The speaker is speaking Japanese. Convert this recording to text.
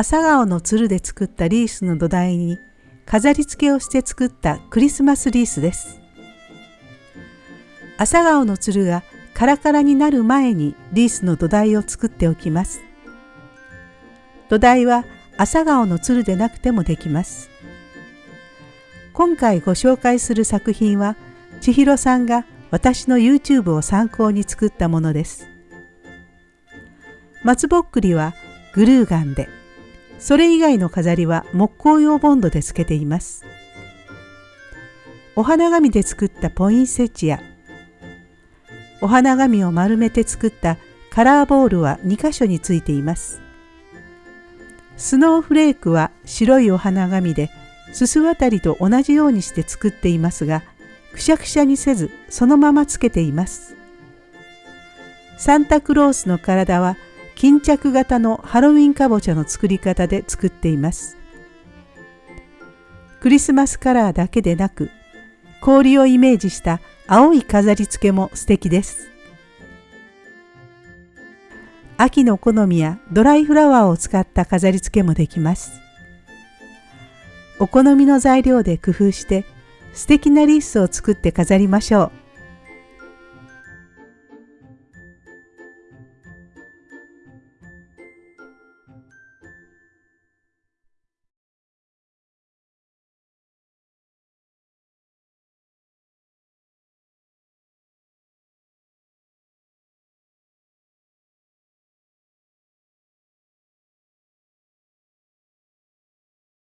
朝顔のつるで作ったリースの土台に飾り付けをして作ったクリスマスリースです。朝顔のつるがカラカラになる前にリースの土台を作っておきます。土台は朝顔のつるでなくてもできます。今回ご紹介する作品は千尋さんが私の YouTube を参考に作ったものです。松ぼっくりはグルーガンで、それ以外の飾りは木工用ボンドでつけています。お花紙で作ったポインセチア、お花紙を丸めて作ったカラーボールは2箇所についています。スノーフレークは白いお花紙ですす渡りと同じようにして作っていますが、くしゃくしゃにせずそのままつけています。サンタクロースの体は巾着型のハロウィンかぼちゃの作り方で作っています。クリスマスカラーだけでなく氷をイメージした青い飾り付けも素敵です。秋の好みやドライフラワーを使った飾り付けもできます。お好みの材料で工夫して素敵なリースを作って飾りましょう。